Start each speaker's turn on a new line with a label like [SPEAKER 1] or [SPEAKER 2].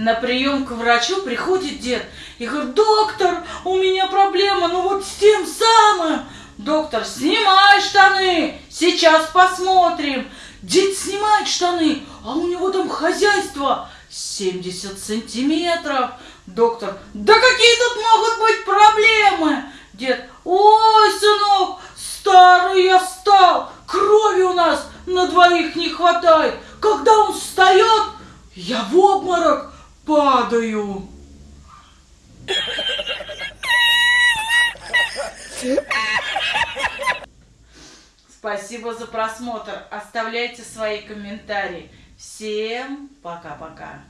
[SPEAKER 1] На прием к врачу приходит дед и говорит, доктор, у меня проблема, ну вот с тем самым. Доктор, снимай штаны, сейчас посмотрим. Дед снимает штаны, а у него там хозяйство 70 сантиметров. Доктор, да какие тут могут быть проблемы? Дед, ой, сынок, старый я стал, крови у нас на двоих не хватает. Когда он встает, я в обморок падаю. Спасибо за просмотр. Оставляйте свои комментарии. Всем пока-пока.